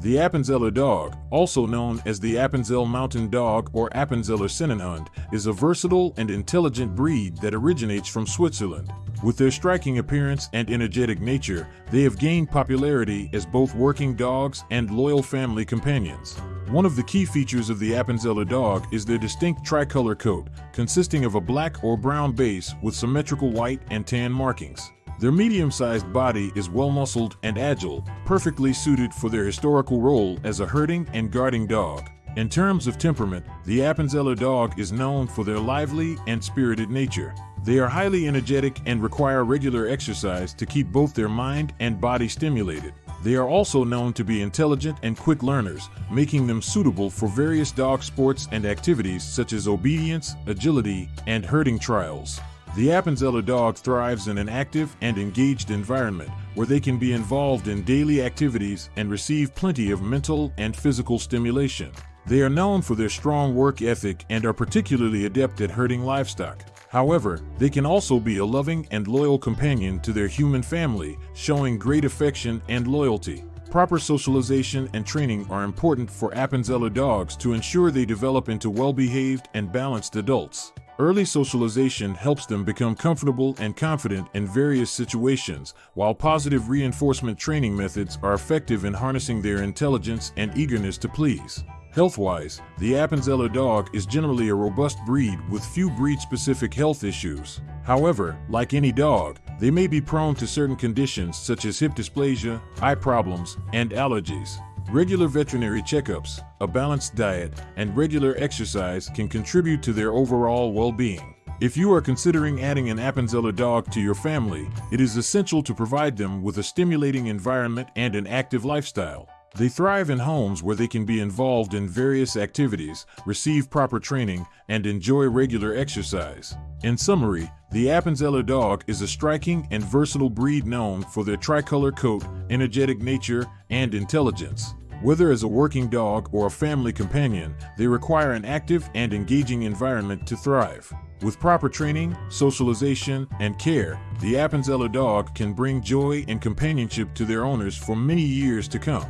The Appenzeller dog, also known as the Appenzell Mountain Dog or Appenzeller Sennenhund, is a versatile and intelligent breed that originates from Switzerland. With their striking appearance and energetic nature, they have gained popularity as both working dogs and loyal family companions. One of the key features of the Appenzeller dog is their distinct tricolor coat, consisting of a black or brown base with symmetrical white and tan markings. Their medium-sized body is well-muscled and agile, perfectly suited for their historical role as a herding and guarding dog. In terms of temperament, the Appenzeller dog is known for their lively and spirited nature. They are highly energetic and require regular exercise to keep both their mind and body stimulated. They are also known to be intelligent and quick learners, making them suitable for various dog sports and activities such as obedience, agility, and herding trials. The Appenzeller dog thrives in an active and engaged environment where they can be involved in daily activities and receive plenty of mental and physical stimulation. They are known for their strong work ethic and are particularly adept at herding livestock. However, they can also be a loving and loyal companion to their human family, showing great affection and loyalty. Proper socialization and training are important for Appenzeller dogs to ensure they develop into well-behaved and balanced adults. Early socialization helps them become comfortable and confident in various situations, while positive reinforcement training methods are effective in harnessing their intelligence and eagerness to please. Health-wise, the Appenzeller dog is generally a robust breed with few breed-specific health issues. However, like any dog, they may be prone to certain conditions such as hip dysplasia, eye problems, and allergies. Regular veterinary checkups, a balanced diet, and regular exercise can contribute to their overall well-being. If you are considering adding an Appenzeller dog to your family, it is essential to provide them with a stimulating environment and an active lifestyle. They thrive in homes where they can be involved in various activities, receive proper training, and enjoy regular exercise. In summary, the Appenzeller dog is a striking and versatile breed known for their tricolor coat, energetic nature, and intelligence. Whether as a working dog or a family companion, they require an active and engaging environment to thrive. With proper training, socialization, and care, the Appenzeller dog can bring joy and companionship to their owners for many years to come.